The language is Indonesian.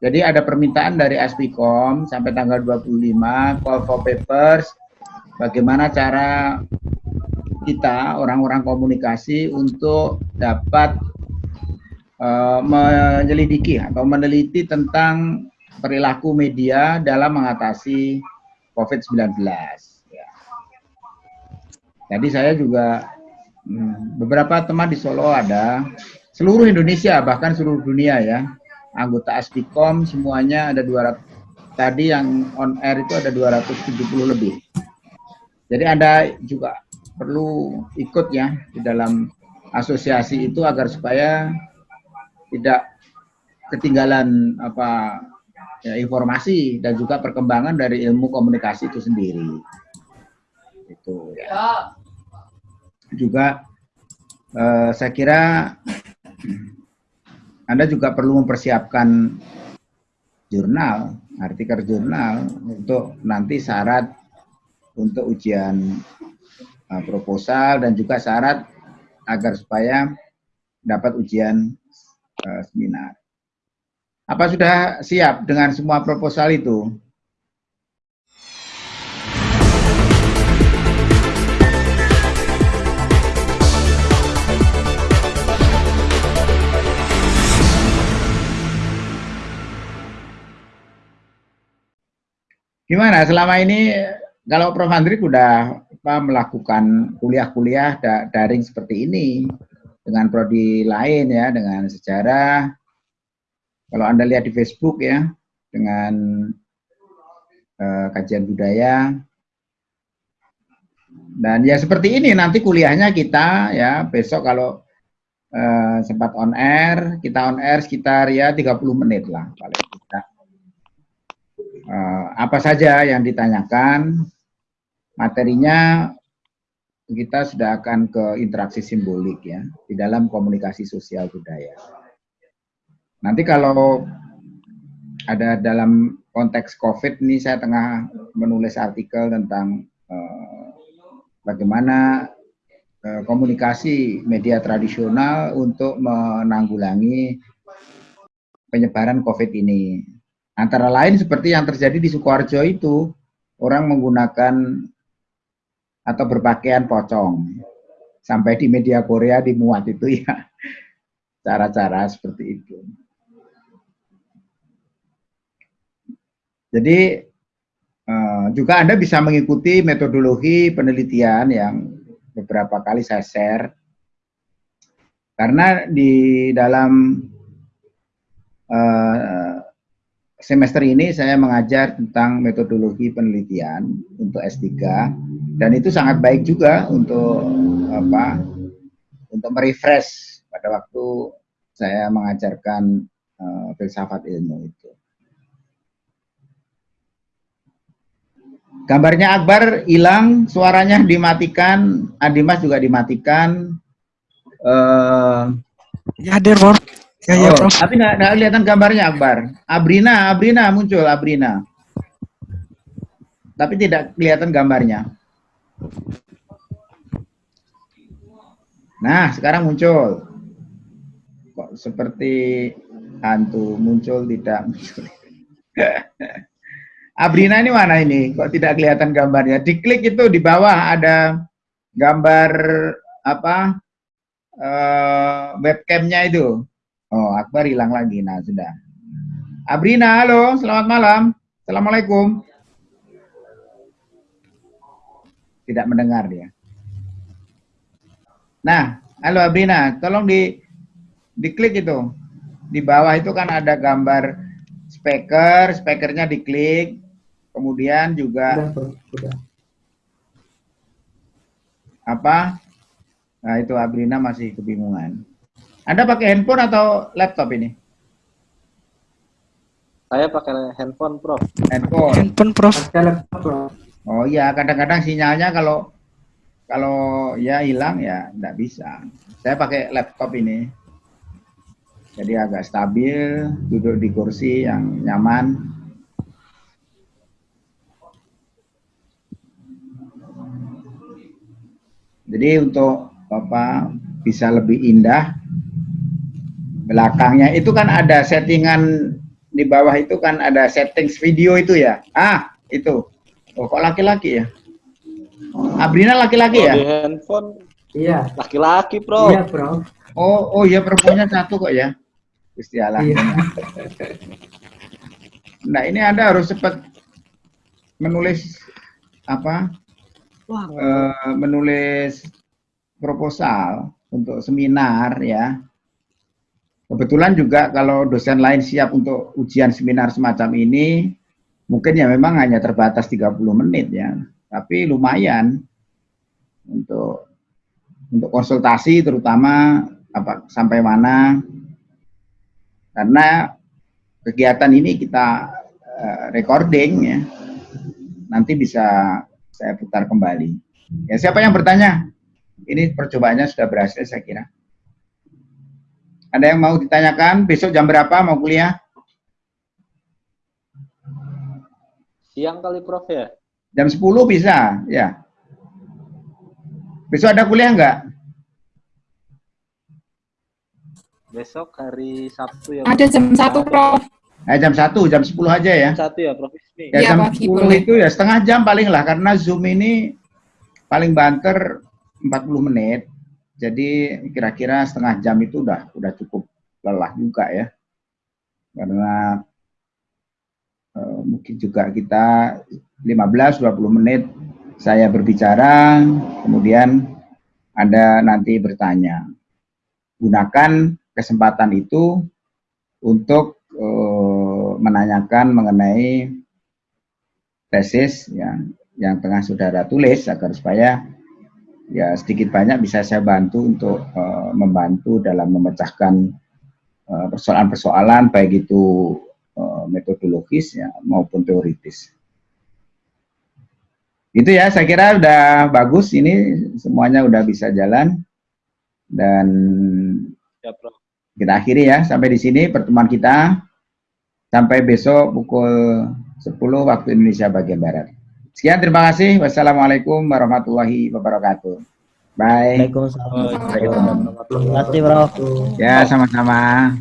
Jadi ada permintaan dari Aspikom sampai tanggal 25 call for papers bagaimana cara kita orang-orang komunikasi untuk dapat uh, menyelidiki atau meneliti tentang perilaku media dalam mengatasi COVID-19. Ya. Jadi saya juga hmm, beberapa teman di Solo ada, seluruh Indonesia bahkan seluruh dunia ya, anggota Aspikom semuanya ada 200 tadi yang on air itu ada 270 lebih. Jadi Anda juga perlu ikut ya di dalam asosiasi itu agar supaya tidak ketinggalan apa ya, informasi dan juga perkembangan dari ilmu komunikasi itu sendiri. Itu ya. Juga eh, saya kira anda juga perlu mempersiapkan jurnal, artikel jurnal untuk nanti syarat untuk ujian uh, proposal dan juga syarat agar supaya dapat ujian uh, seminar. Apa sudah siap dengan semua proposal itu? Gimana selama ini kalau Prof. Andri sudah apa, melakukan kuliah-kuliah da daring seperti ini dengan prodi lain ya, dengan sejarah. Kalau Anda lihat di Facebook ya, dengan uh, kajian budaya. Dan ya seperti ini nanti kuliahnya kita ya besok kalau uh, sempat on air, kita on air sekitar ya 30 menit lah paling kita apa saja yang ditanyakan, materinya kita sudah akan ke interaksi simbolik ya di dalam komunikasi sosial budaya. Nanti kalau ada dalam konteks COVID ini saya tengah menulis artikel tentang uh, bagaimana uh, komunikasi media tradisional untuk menanggulangi penyebaran COVID ini. Antara lain seperti yang terjadi di Sukoharjo itu, orang menggunakan atau berpakaian pocong. Sampai di media Korea dimuat itu ya, cara-cara seperti itu. Jadi eh, juga Anda bisa mengikuti metodologi penelitian yang beberapa kali saya share. Karena di dalam uh, semester ini saya mengajar tentang metodologi penelitian untuk S3 dan itu sangat baik juga untuk apa untuk merefresh pada waktu saya mengajarkan uh, filsafat ilmu itu. Gambarnya Akbar hilang, suaranya dimatikan, Adimas juga dimatikan. Uh, ya hadir, Ya, ya, oh, Prof. Tapi nggak kelihatan gambarnya Akbar. Abrina, Abrina muncul, Abrina. Tapi tidak kelihatan gambarnya. Nah, sekarang muncul. Kok seperti hantu muncul tidak muncul. Abrina ini mana ini? Kok tidak kelihatan gambarnya? Diklik itu di bawah ada gambar apa? Uh, webcamnya itu. Akbar hilang lagi. Nah, sudah. Abrina, halo. Selamat malam. Assalamualaikum. Tidak mendengar dia. Nah, halo Abrina. Tolong di diklik itu. Di bawah itu kan ada gambar speaker. Speakernya diklik. Kemudian juga... Apa? Nah, itu Abrina masih kebingungan. Anda pakai handphone atau laptop ini? Saya pakai handphone, Prof. Handphone. Handphone, Prof. Oh iya, kadang-kadang sinyalnya kalau kalau ya hilang ya tidak bisa. Saya pakai laptop ini. Jadi agak stabil, duduk di kursi yang nyaman. Jadi untuk Bapak bisa lebih indah belakangnya itu kan ada settingan di bawah itu kan ada settings video itu ya. Ah, itu. Oh, kok laki-laki ya? Abrina laki-laki ya? Di handphone Iya. laki-laki, Prof. Iya, Prof. Oh, oh ya perempuannya satu kok ya. Gusti Allah. Iya. Nah, ini Anda harus cepat menulis apa? Wah, eh, menulis proposal untuk seminar ya. Kebetulan juga kalau dosen lain siap untuk ujian seminar semacam ini, mungkin ya memang hanya terbatas 30 menit ya. Tapi lumayan untuk untuk konsultasi terutama apa sampai mana. Karena kegiatan ini kita eh, recording ya. Nanti bisa saya putar kembali. Ya siapa yang bertanya? Ini percobaannya sudah berhasil saya kira ada yang mau ditanyakan besok jam berapa mau kuliah siang kali, Prof ya? jam 10 bisa ya besok ada kuliah nggak Besok hari Sabtu ya. Ada jam satu, Prof. nah, jam 1 jam 10 aja ya Jam Satu ya, Prof Ismi. Ya Iya, jam pagi 10 boleh. itu ya setengah jam paling lah karena Zoom ini paling banter 40 menit. Jadi kira-kira setengah jam itu udah udah cukup lelah juga ya. Karena eh, mungkin juga kita 15 20 menit saya berbicara, kemudian Anda nanti bertanya. Gunakan kesempatan itu untuk eh, menanyakan mengenai tesis yang yang tengah saudara tulis agar supaya ya sedikit banyak bisa saya bantu untuk eh, membantu dalam memecahkan eh, persoalan-persoalan baik itu eh, metodologis ya maupun teoritis. Itu ya saya kira udah bagus ini semuanya udah bisa jalan dan Ya, Prof. kita akhiri ya sampai di sini pertemuan kita sampai besok pukul 10 waktu Indonesia bagian barat. Sekian terima kasih. Wassalamualaikum warahmatullahi wabarakatuh. Bye. Waalaikumsalam. Terima kasih, Bro. Ya sama-sama.